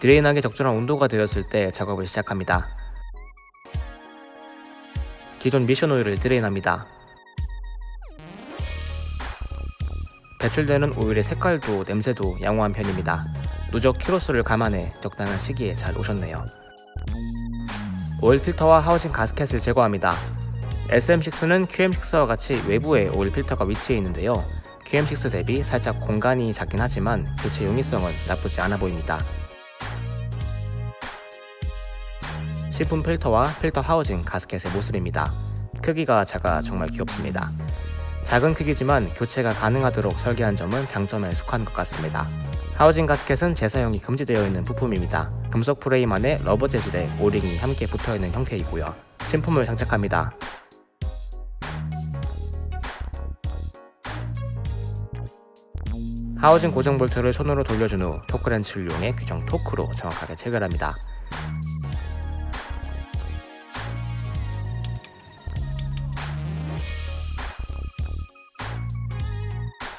drain하기 적절한 온도가 되었을 때 작업을 시작합니다. 기존 미션 오일을 drain합니다. 배출되는 오일의 색깔도 냄새도 양호한 편입니다. 누적 키로수를 감안해 적당한 시기에 잘 오셨네요. 오일 필터와 하우징 가스켓을 제거합니다. SM6는 QM6와 같이 외부에 오일 필터가 위치해 있는데요. QM6 대비 살짝 공간이 작긴 하지만 교체 용이성은 나쁘지 않아 보입니다. 신품 필터와 필터 하우징 가스켓의 모습입니다. 크기가 작아 정말 귀엽습니다. 작은 크기지만 교체가 가능하도록 설계한 점은 장점에 속한 것 같습니다. 하우징 가스켓은 재사용이 금지되어 있는 부품입니다. 금속 프레임 안에 rubber 재질의 오링이 함께 붙어있는 형태이고요. 신품을 장착합니다. 하우징 고정 볼트를 손으로 돌려준 후 토크렌치를 이용해 규정 토크로 정확하게 체결합니다.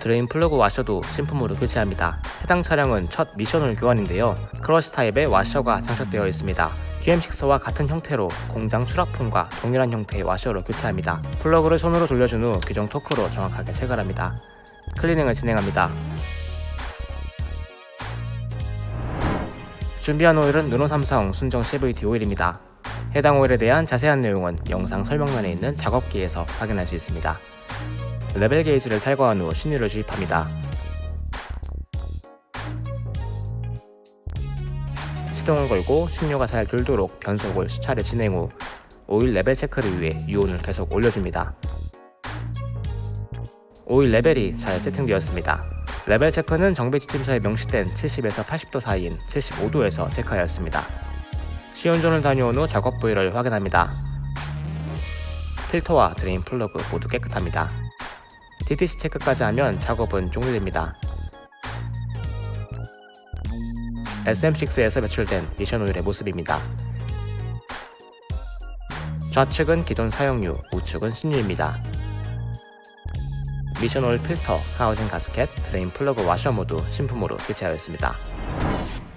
drain 플러그 와셔도 신품으로 교체합니다. 해당 차량은 첫 미션오일 교환인데요. crush 타입의 와셔가 장착되어 있습니다. QM6와 같은 형태로 공장 출하품과 동일한 형태의 와셔로 교체합니다. 플러그를 손으로 돌려준 후 규정 토크로 정확하게 체결합니다. 클리닝을 진행합니다. 준비한 오일은 르노삼성 순정 CVT 오일입니다. 해당 오일에 대한 자세한 내용은 영상 설명란에 있는 작업기에서 확인할 수 있습니다. 레벨 게이지를 탈거한 후 신유를 주입합니다. 시동을 걸고 신유가 잘 돌도록 변속을 수차례 진행 후 오일 레벨 체크를 위해 유온을 계속 올려줍니다. 오일 레벨이 잘 세팅되었습니다. 레벨 체크는 정비 지침서에 명시된 70에서 80도 사이인 75도에서 체크하였습니다. 시운전을 다녀온 후 작업 부위를 확인합니다. 필터와 drain 플러그 모두 깨끗합니다. DTC 체크까지 하면 작업은 종료됩니다. SM6에서 배출된 미션 오일의 모습입니다. 좌측은 기존 사용유, 우측은 신유입니다. 미션 오일 필터, 하우징 가스켓, drain 플러그 와셔 모두 신품으로 교체하였습니다.